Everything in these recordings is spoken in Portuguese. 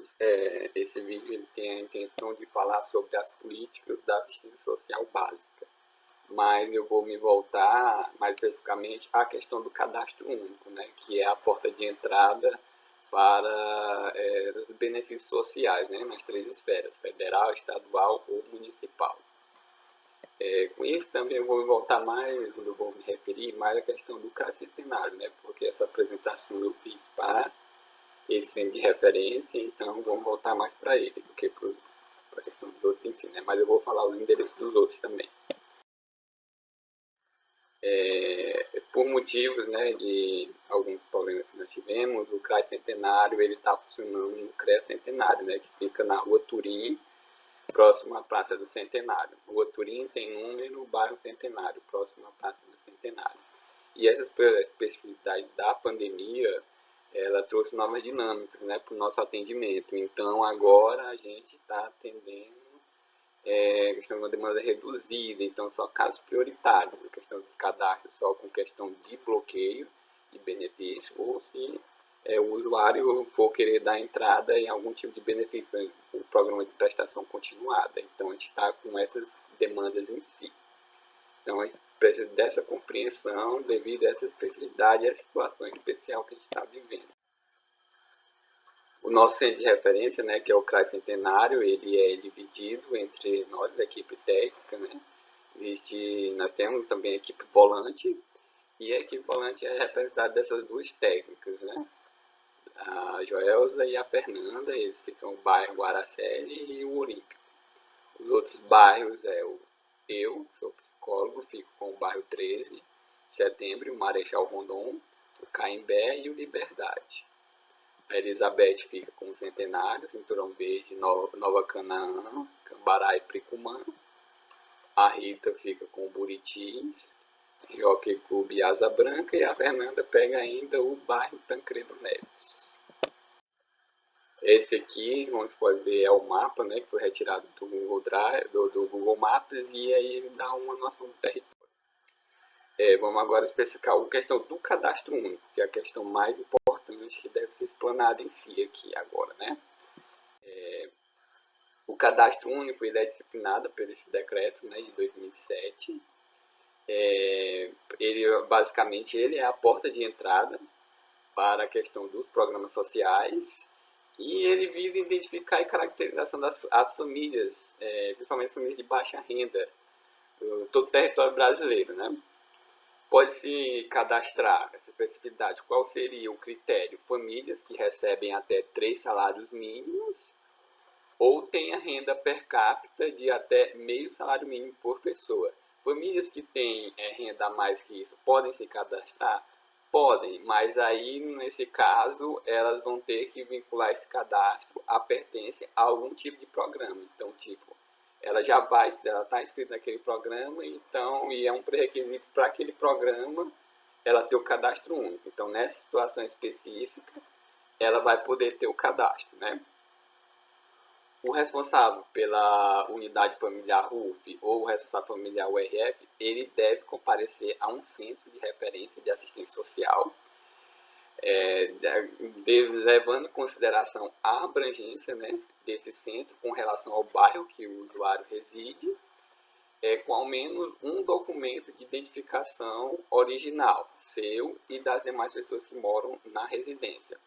todos, é, esse vídeo tem a intenção de falar sobre as políticas da assistência social básica, mas eu vou me voltar mais especificamente à questão do cadastro único, né, que é a porta de entrada para é, os benefícios sociais né, nas três esferas, federal, estadual ou municipal. É, com isso também eu vou me voltar mais, eu vou me referir mais à questão do CAS centenário, né, porque essa apresentação eu fiz para esse centro de referência, então vamos voltar mais para ele do que para a questão dos outros em si, né? mas eu vou falar o endereço dos outros também. É, por motivos né, de alguns problemas que nós tivemos, o CRAS Centenário está funcionando no CREA Centenário, né, que fica na rua Turim, próximo à Praça do Centenário. Rua Turim, sem número, bairro Centenário, próximo à Praça do Centenário. E essa especificidade da pandemia ela trouxe novas dinâmicas né, para o nosso atendimento. Então, agora a gente está atendendo é, questão de uma demanda reduzida, então só casos prioritários, a questão dos cadastros só com questão de bloqueio de benefício, ou se é, o usuário for querer dar entrada em algum tipo de benefício, o programa de prestação continuada. Então, a gente está com essas demandas em si. Então, a gente precisa dessa compreensão devido a essa especialidade e a situação especial que a gente está vivendo. O nosso centro de referência, né, que é o CRAS Centenário, ele é dividido entre nós, a equipe técnica, né? Existe, nós temos também a equipe volante, e a equipe volante é representada dessas duas técnicas, né? A Joelza e a Fernanda, eles ficam no bairro Guaraceli e o Olímpico. Os outros bairros é o eu, sou psicólogo, fico com o bairro 13, Setembro, o Marechal Rondon, o Caimbé e o Liberdade. A Elizabeth fica com o Centenário, Cinturão Verde, Nova, Nova Canaã, Cambará e Pricumã. A Rita fica com o Buritis, Jockey Clube Asa Branca. E a Fernanda pega ainda o bairro Tancredo Neves. Esse aqui, você pode ver, é o mapa, né, que foi retirado do Google Drive, do, do Google Maps, e aí ele dá uma noção do território. É, vamos agora especificar a questão do cadastro único, que é a questão mais importante que deve ser explanada em si aqui agora, né? É, o cadastro único ele é disciplinado por esse decreto né, de 2007. É, ele, basicamente, ele é a porta de entrada para a questão dos programas sociais e ele visa identificar a caracterização das as famílias, é, principalmente as famílias de baixa renda, todo o território brasileiro. Né? Pode-se cadastrar essa especificidade. Qual seria o critério? Famílias que recebem até três salários mínimos ou tenha renda per capita de até meio salário mínimo por pessoa. Famílias que têm é, renda a mais que isso podem se cadastrar? Podem, mas aí nesse caso elas vão ter que vincular esse cadastro à pertence a algum tipo de programa. Então, tipo, ela já vai, ela está inscrita naquele programa, então, e é um pré-requisito para aquele programa ela ter o cadastro único. Então, nessa situação específica, ela vai poder ter o cadastro, né? O responsável pela unidade familiar RUF ou o responsável familiar URF, ele deve comparecer a um centro de referência de assistência social, é, levando em consideração a abrangência né, desse centro com relação ao bairro que o usuário reside, é, com ao menos um documento de identificação original, seu e das demais pessoas que moram na residência.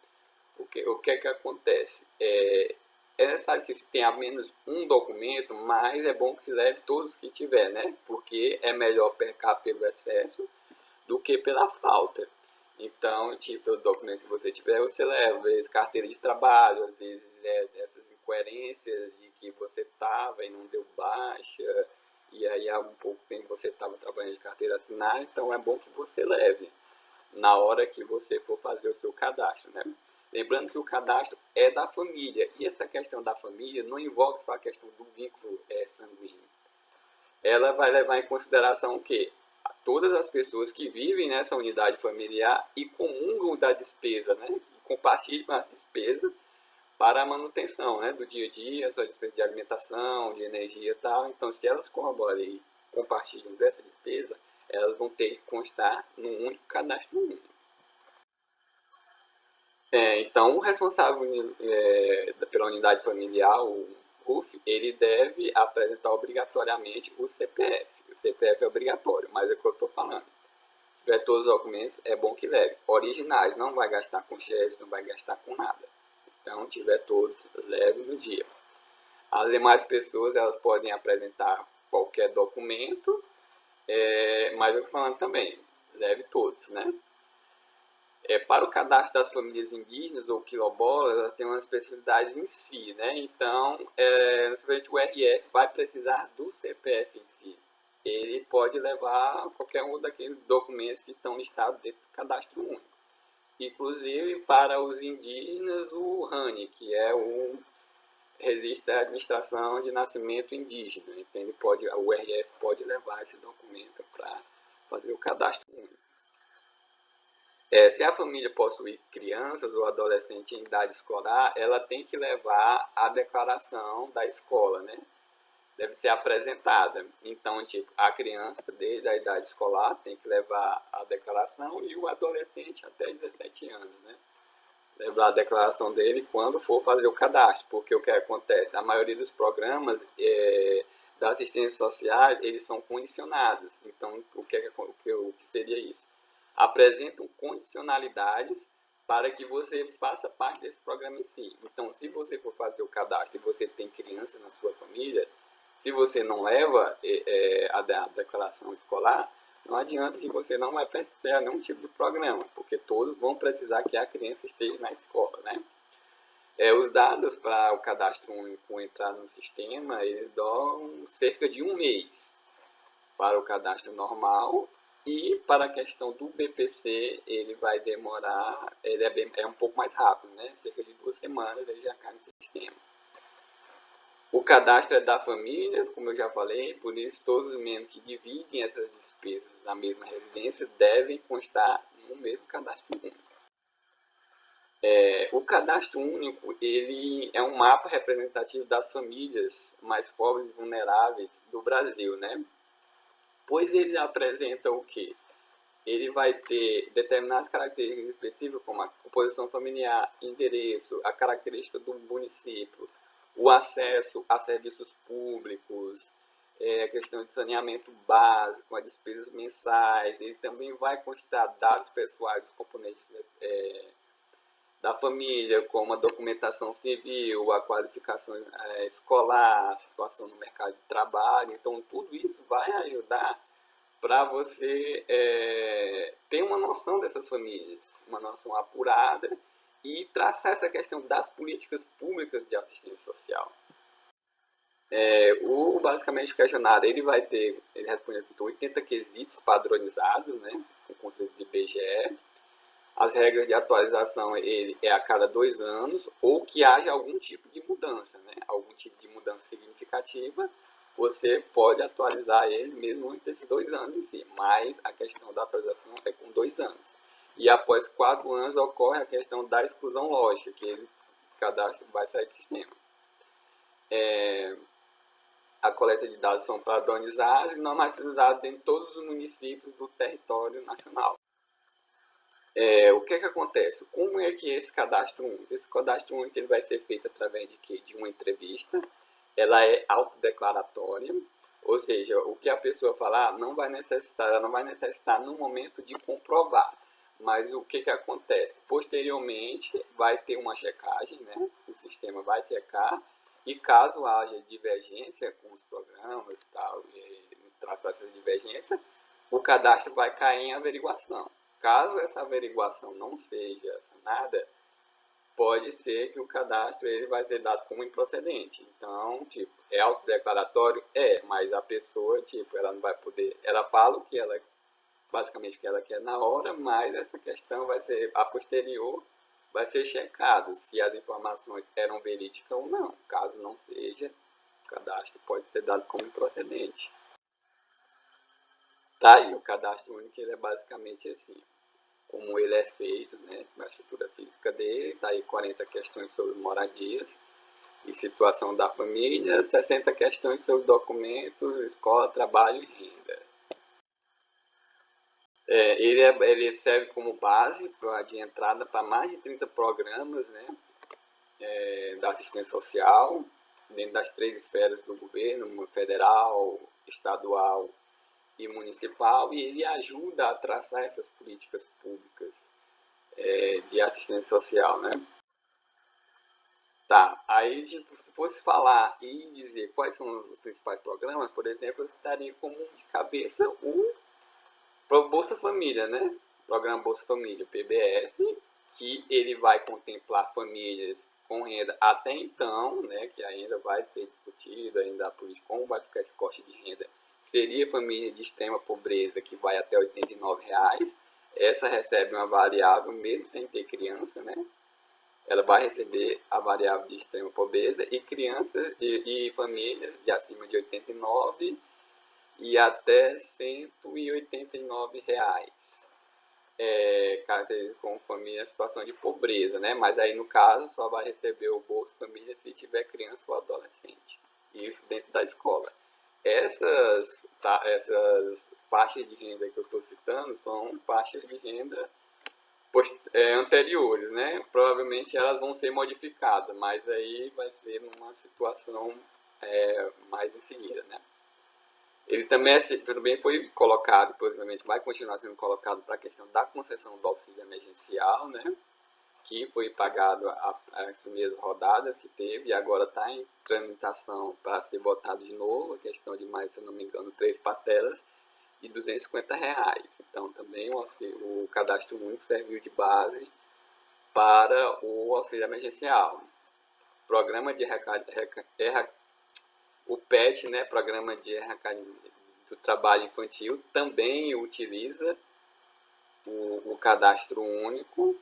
O que, o que é que acontece? É, é necessário que se tenha menos um documento, mas é bom que se leve todos que tiver, né? Porque é melhor pecar pelo excesso do que pela falta. Então, tipo, todo documento que você tiver, você leva, às vezes carteira de trabalho, às vezes é, essas incoerências de que você estava e não deu baixa, e aí há um pouco tempo você estava trabalhando de carteira assinada, então é bom que você leve na hora que você for fazer o seu cadastro, né? Lembrando que o cadastro é da família, e essa questão da família não envolve só a questão do vínculo é, sanguíneo. Ela vai levar em consideração o quê? Todas as pessoas que vivem nessa unidade familiar e comungam da despesa, né? Compartilham as despesas para a manutenção né? do dia a dia, sua despesa de alimentação, de energia e tal. Então, se elas colaboram e compartilham dessa despesa, elas vão ter que constar num único cadastro único. É, então, o responsável é, pela unidade familiar, o RUF, ele deve apresentar obrigatoriamente o CPF. O CPF é obrigatório, mas é o que eu estou falando. Se tiver todos os documentos, é bom que leve. Originais, não vai gastar com cheques, não vai gastar com nada. Então, tiver todos, leve no dia. As demais pessoas, elas podem apresentar qualquer documento, é, mas eu falando também, leve todos, né? É, para o cadastro das famílias indígenas ou quilombolas, elas têm umas especificidades em si, né? Então, é, o RF vai precisar do CPF em si. Ele pode levar qualquer um daqueles documentos que estão listados dentro do cadastro único. Inclusive, para os indígenas, o RANI, que é o Registro da Administração de Nascimento Indígena. Então, ele pode, o RF pode levar esse documento para fazer o cadastro único. É, se a família possui crianças ou adolescentes em idade escolar, ela tem que levar a declaração da escola, né? Deve ser apresentada. Então, tipo, a criança desde a idade escolar tem que levar a declaração e o adolescente até 17 anos, né? Levar a declaração dele quando for fazer o cadastro, porque o que acontece? A maioria dos programas é, da assistência social, eles são condicionados. Então, o que, é o que, o que seria isso? Apresentam condicionalidades para que você faça parte desse programa em si. Então, se você for fazer o cadastro e você tem criança na sua família, se você não leva é, a, a declaração escolar, não adianta que você não vai precisar nenhum tipo de programa, porque todos vão precisar que a criança esteja na escola, né? É, os dados para o cadastro único entrar no sistema, eles dão cerca de um mês para o cadastro normal e para a questão do BPC, ele vai demorar, ele é, bem, é um pouco mais rápido, né? cerca de duas semanas ele já cai no sistema. O cadastro é da família, como eu já falei, por isso todos os membros que dividem essas despesas na mesma residência devem constar no mesmo cadastro único. É, o cadastro único ele é um mapa representativo das famílias mais pobres e vulneráveis do Brasil, né? Pois ele apresenta o que? Ele vai ter determinadas características específicas, como a composição familiar, endereço, a característica do município, o acesso a serviços públicos, é, a questão de saneamento básico, as despesas mensais. Ele também vai constar dados pessoais dos componentes é, da família, como a documentação civil, a qualificação é, escolar, a situação no mercado de trabalho. Então, tudo isso vai ajudar para você é, ter uma noção dessas famílias, uma noção apurada e traçar essa questão das políticas públicas de assistência social. É, o basicamente questionário ele vai ter, ele responde a 80 quesitos padronizados, né, o conceito de IBGE, as regras de atualização ele é a cada dois anos ou que haja algum tipo de mudança, né? algum tipo de mudança significativa, você pode atualizar ele mesmo antes desses dois anos em si, mas a questão da atualização é com dois anos. E após quatro anos ocorre a questão da exclusão lógica, que ele, cadastro vai sair do sistema. É, a coleta de dados são padronizadas e normatizadas em todos os municípios do território nacional. É, o que, é que acontece? Como é que esse cadastro único? Esse cadastro único ele vai ser feito através de, quê? de uma entrevista, ela é autodeclaratória, ou seja, o que a pessoa falar não vai necessitar, ela não vai necessitar no momento de comprovar. Mas o que, que acontece? Posteriormente vai ter uma checagem, né? o sistema vai checar, e caso haja divergência com os programas tal, e traçar essa divergência, o cadastro vai cair em averiguação. Caso essa averiguação não seja assinada, pode ser que o cadastro ele vai ser dado como improcedente. Então, tipo, é autodeclaratório? É, mas a pessoa, tipo, ela não vai poder... Ela fala o que ela, basicamente o que ela quer na hora, mas essa questão vai ser, a posterior, vai ser checado se as informações eram verídicas ou não. Caso não seja, o cadastro pode ser dado como improcedente. Tá aí, o cadastro único ele é basicamente assim como ele é feito, né, a estrutura física dele, tá aí 40 questões sobre moradias e situação da família, 60 questões sobre documentos, escola, trabalho e renda. É, ele, é, ele serve como base pra, de entrada para mais de 30 programas, né, é, da assistência social, dentro das três esferas do governo, federal, estadual e municipal, e ele ajuda a traçar essas políticas públicas é, de assistência social, né? Tá, aí tipo, se fosse falar e dizer quais são os principais programas, por exemplo, eu estaria como de cabeça o Bolsa Família, né? Programa Bolsa Família, PBF, que ele vai contemplar famílias com renda até então, né, que ainda vai ser discutido, ainda a política, como vai ficar esse corte de renda, seria família de extrema pobreza, que vai até 89 reais. essa recebe uma variável, mesmo sem ter criança, né, ela vai receber a variável de extrema pobreza e crianças e, e famílias de acima de 89 e até 189 reais é, caracteriza como família em situação de pobreza, né? Mas aí no caso só vai receber o Bolsa Família se tiver criança ou adolescente. Isso dentro da escola. Essas, tá, essas faixas de renda que eu estou citando são faixas de renda é, anteriores, né? Provavelmente elas vão ser modificadas, mas aí vai ser numa situação é, mais seguida, né? Ele também, é, também foi colocado, possivelmente vai continuar sendo colocado para a questão da concessão do auxílio emergencial, né? Que foi pagado as primeiras rodadas que teve e agora está em tramitação para ser votado de novo, a questão de mais, se eu não me engano, três parcelas de 250 reais. Então também o, o cadastro único serviu de base para o auxílio emergencial. Programa de o PET, né, Programa de do Trabalho Infantil, também utiliza o, o cadastro único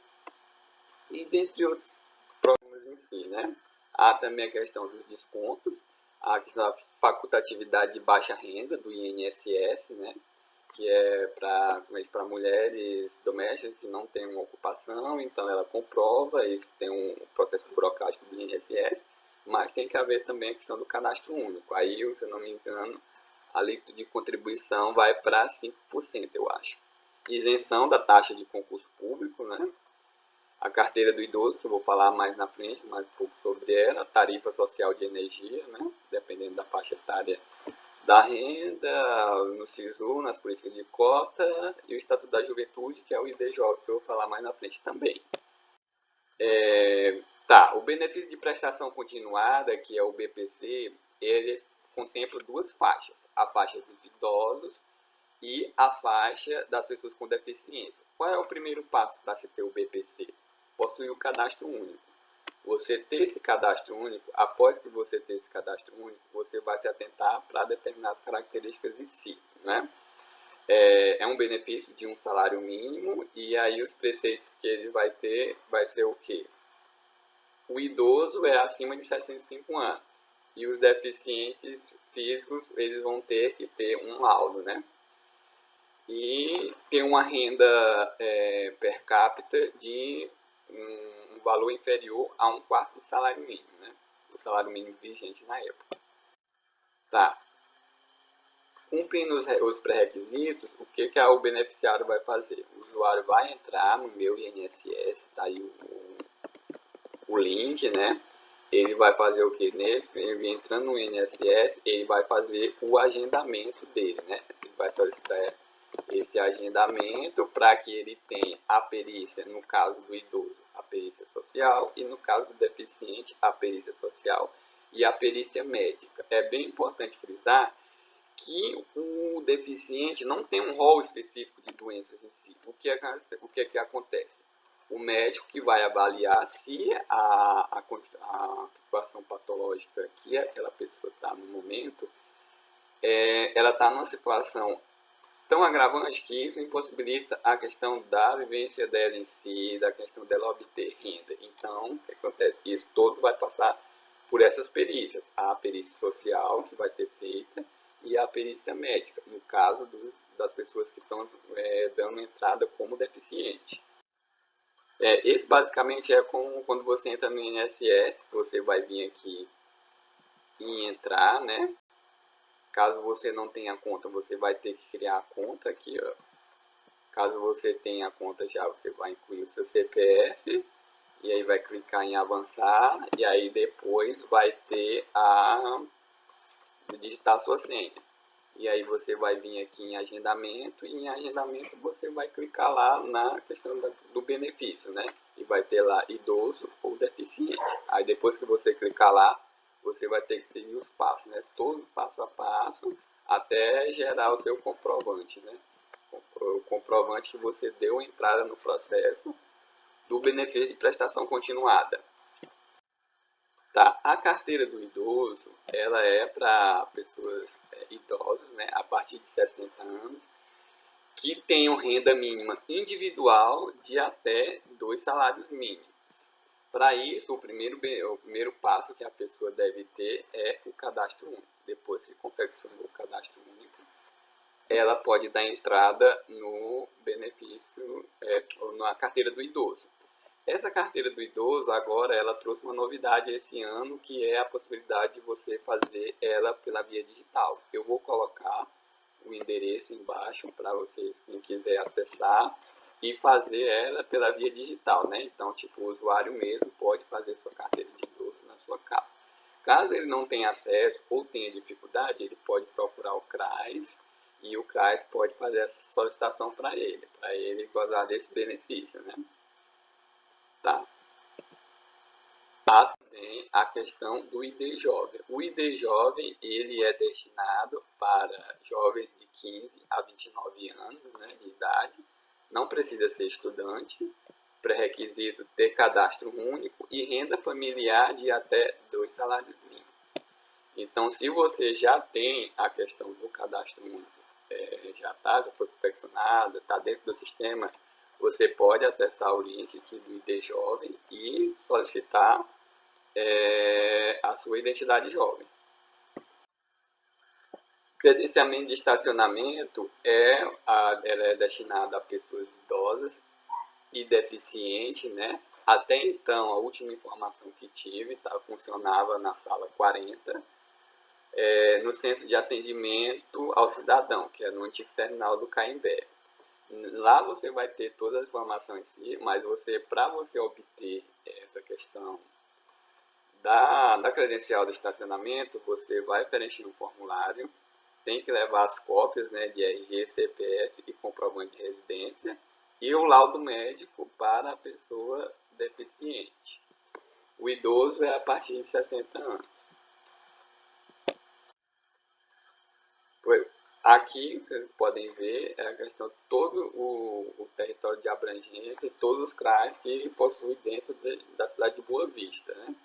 e dentre outros programas em si, né? Há também a questão dos descontos, a questão da facultatividade de baixa renda do INSS, né? que é para mulheres domésticas que não têm uma ocupação, então ela comprova, isso tem um processo burocrático do INSS, mas tem que haver também a questão do cadastro único. Aí, se eu não me engano, a líquida de contribuição vai para 5%, eu acho. Isenção da taxa de concurso público, né? A carteira do idoso, que eu vou falar mais na frente, mais um pouco sobre ela. Tarifa social de energia, né? Dependendo da faixa etária da renda, no SISU, nas políticas de cota, e o Estatuto da Juventude, que é o IDJ, que eu vou falar mais na frente também. É, Tá, o benefício de prestação continuada, que é o BPC, ele contempla duas faixas, a faixa dos idosos e a faixa das pessoas com deficiência. Qual é o primeiro passo para se ter o BPC? Possuir o cadastro único. Você ter esse cadastro único, após que você ter esse cadastro único, você vai se atentar para determinadas características em si, né? É, é, um benefício de um salário mínimo e aí os preceitos que ele vai ter vai ser o quê? o idoso é acima de 65 anos e os deficientes físicos eles vão ter que ter um laudo, né? E ter uma renda é, per capita de um valor inferior a um quarto do salário mínimo, né? O salário mínimo vigente na época. Tá. Cumprindo os, os pré-requisitos, o que, que o beneficiário vai fazer? O usuário vai entrar no meu INSS, tá aí o o link, né? Ele vai fazer o que? Nesse, ele entrando no INSS, ele vai fazer o agendamento dele, né? Ele vai solicitar esse agendamento para que ele tenha a perícia, no caso do idoso, a perícia social, e no caso do deficiente, a perícia social e a perícia médica. É bem importante frisar que o deficiente não tem um rol específico de doenças em si. O que, é, o que, é que acontece? o médico que vai avaliar se a, a, a situação patológica que aquela pessoa está no momento, é, ela está numa situação tão agravante que isso impossibilita a questão da vivência dela em si, da questão dela obter renda. Então, o que acontece? Isso todo vai passar por essas perícias. A perícia social, que vai ser feita, e a perícia médica, no caso dos, das pessoas que estão é, dando entrada como deficiente. É, esse basicamente é como quando você entra no INSS, você vai vir aqui e entrar, né? Caso você não tenha conta, você vai ter que criar a conta aqui, ó. Caso você tenha a conta já, você vai incluir o seu CPF e aí vai clicar em avançar e aí depois vai ter a digitar sua senha. E aí você vai vir aqui em agendamento e em agendamento você vai clicar lá na questão do benefício, né? E vai ter lá idoso ou deficiente. Aí depois que você clicar lá, você vai ter que seguir os passos, né? Todo passo a passo até gerar o seu comprovante, né? O comprovante que você deu entrada no processo do benefício de prestação continuada. Tá, a carteira do idoso, ela é para pessoas é, idosas, né, a partir de 60 anos, que tenham renda mínima individual de até dois salários mínimos. Para isso, o primeiro, o primeiro passo que a pessoa deve ter é o cadastro único. Depois que confeccionou o cadastro único, ela pode dar entrada no benefício, é, na carteira do idoso. Essa carteira do idoso agora ela trouxe uma novidade esse ano que é a possibilidade de você fazer ela pela via digital. Eu vou colocar o endereço embaixo para vocês quem quiser acessar e fazer ela pela via digital, né? Então, tipo, o usuário mesmo pode fazer sua carteira de idoso na sua casa. Caso ele não tenha acesso ou tenha dificuldade, ele pode procurar o CRAS e o CRAS pode fazer essa solicitação para ele, para ele gozar desse benefício, né? Tá. Há também a questão do ID jovem. O ID jovem ele é destinado para jovens de 15 a 29 anos né, de idade. Não precisa ser estudante. Pré-requisito ter cadastro único e renda familiar de até dois salários mínimos. Então, se você já tem a questão do cadastro único, é, já está, já foi confeccionado, está dentro do sistema você pode acessar o link aqui do ID Jovem e solicitar é, a sua identidade jovem. Credenciamento de estacionamento é, a, ela é destinada a pessoas idosas e deficientes, né? Até então, a última informação que tive tá, funcionava na sala 40, é, no centro de atendimento ao cidadão, que é no antigo terminal do Caimbé. Lá você vai ter todas as informações em si, mas você, para você obter essa questão da, da credencial do estacionamento, você vai preencher um formulário, tem que levar as cópias né, de RG, CPF e comprovante de residência e o laudo médico para a pessoa deficiente. O idoso é a partir de 60 anos. Aqui vocês podem ver é a questão todo o, o, território de abrangência e todos os CRAs que possui dentro de, da cidade de Boa Vista. Né?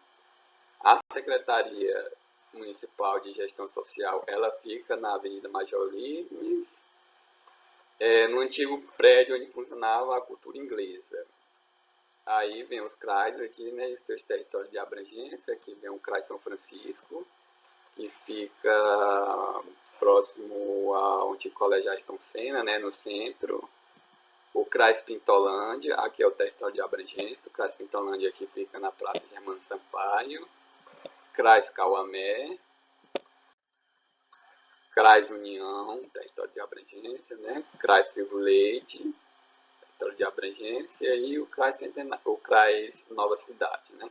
A Secretaria Municipal de Gestão Social ela fica na Avenida Major Limes, é, no antigo prédio onde funcionava a cultura inglesa. Aí vem os CRAs aqui, né, os seus territórios de abrangência, aqui vem o CRAS São Francisco, que fica próximo ao antigo colégio Ayrton Senna, né, no centro. O CRAS Pintolândia, aqui é o território de abrangência. O CRAS Pintolândia aqui fica na Praça Germano Sampaio. CRAS Cauamé. CRAS União, território de abrangência, né? CRAS Silvio Leite, território de abrangência. E o Centena o CRAS Nova Cidade, né?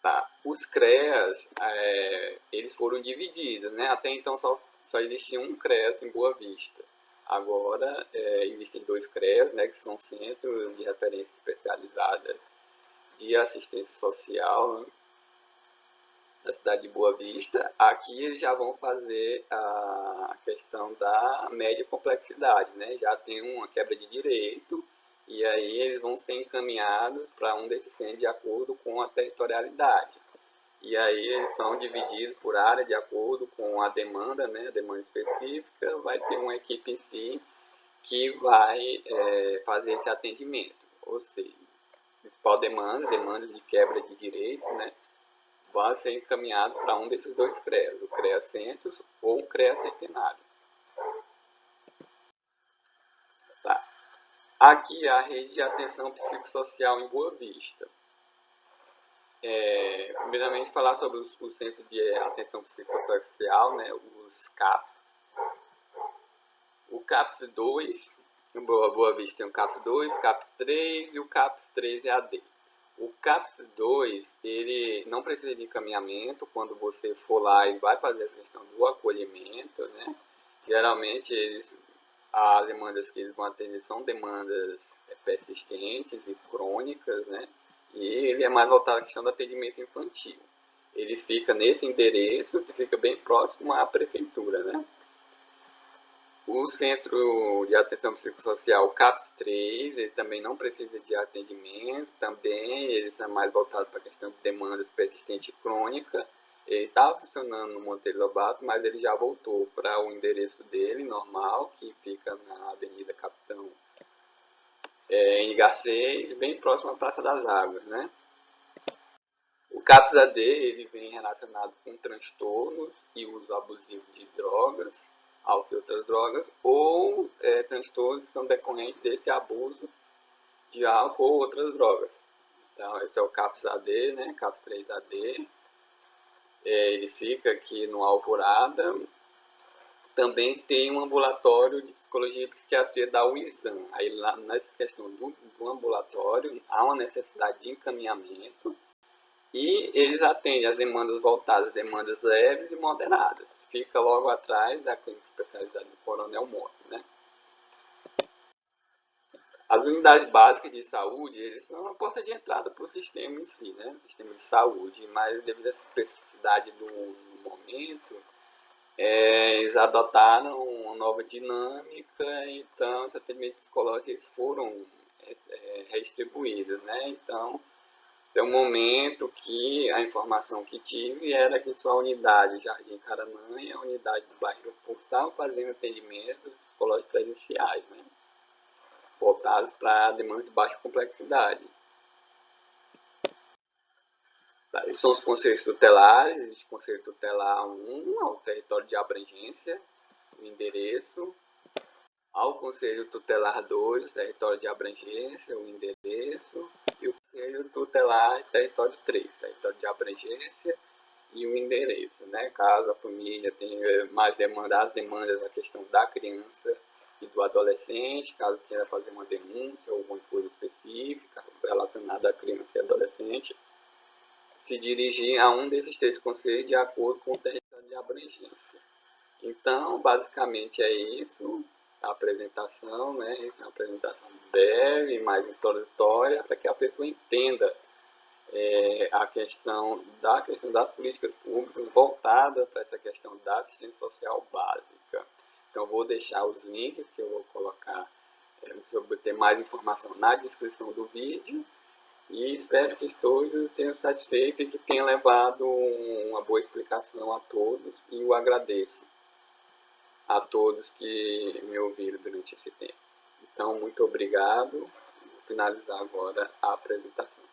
Tá. Os CREAS, é, eles foram divididos, né? Até então só, só existia um CREAS em Boa Vista. Agora é, existem dois CREAS, né, que são centros de referência especializada de assistência social né, na cidade de Boa Vista. Aqui eles já vão fazer a questão da média complexidade, né? Já tem uma quebra de direito, e aí eles vão ser encaminhados para um desses centros de acordo com a territorialidade. E aí eles são divididos por área de acordo com a demanda, né, a demanda específica, vai ter uma equipe em si que vai é, fazer esse atendimento. Ou seja, principal demanda, demandas de quebra de direitos, né, vão ser encaminhados para um desses dois CREAs, o CREA Centros ou o CREA Centenário. Aqui a rede de atenção psicossocial em Boa Vista. É, primeiramente falar sobre os, o centro de atenção psicossocial, né, os CAPS. O CAPS 2 em Boa, Boa Vista tem o CAPS 2, CAPS 3 e o CAPS 3 EAD. O CAPS 2, ele não precisa de encaminhamento quando você for lá e vai fazer essa questão do acolhimento, né? Geralmente, eles, as demandas que eles vão atender são demandas persistentes e crônicas, né? E ele é mais voltado à questão do atendimento infantil. Ele fica nesse endereço, que fica bem próximo à prefeitura, né? O Centro de Atenção Psicossocial CAPS 3, ele também não precisa de atendimento, também eles são mais voltados para a questão de demandas persistente e crônica. Ele estava funcionando no Monteiro Lobato, mas ele já voltou para o endereço dele, normal, que fica na Avenida Capitão é, em Garcês, bem próximo à Praça das Águas, né? O CAPS AD, ele vem relacionado com transtornos e uso abusivo de drogas, álcool e outras drogas, ou é, transtornos que são decorrentes desse abuso de álcool ou outras drogas. Então, esse é o CAPS-AD, né? CAPS-3-AD. É, ele fica aqui no Alvorada. Também tem um ambulatório de psicologia e psiquiatria da UISAM. Aí, lá, nessa questão do, do ambulatório, há uma necessidade de encaminhamento e eles atendem as demandas voltadas, demandas leves e moderadas. Fica logo atrás da clínica especializada do Coronel Moro. Né? As unidades básicas de saúde, eles são a porta de entrada para o sistema em si, né? o sistema de saúde, mas devido à especificidade do, do momento, é, eles adotaram uma nova dinâmica, então os atendimentos psicológicos foram é, é, redistribuídos, né? Então, tem um momento que a informação que tive era que sua unidade Jardim Caranã e a unidade do bairro Porto estavam fazendo atendimentos psicológicos presenciais, né? voltados para demandas de baixa complexidade. Tá, são os conselhos tutelares, o conselho tutelar 1, ao território de abrangência, o endereço, ao conselho tutelar 2, território de abrangência, o endereço, o conselho tutelar território 3, território de abrangência e o endereço, né? Caso a família tenha mais demanda, as demandas da questão da criança e do adolescente, caso queira fazer uma denúncia ou alguma coisa específica relacionada à criança e adolescente, se dirigir a um desses três conselhos de acordo com o território de abrangência. Então, basicamente é isso a apresentação, né? Uma apresentação breve, mais introdutória, para que a pessoa entenda é, a questão da questão das políticas públicas voltada para essa questão da assistência social básica. Então, vou deixar os links que eu vou colocar é, se obter mais informação na descrição do vídeo e espero que todos tenham satisfeito e que tenha levado uma boa explicação a todos e o agradeço a todos que me ouviram durante esse tempo. Então, muito obrigado. Vou finalizar agora a apresentação.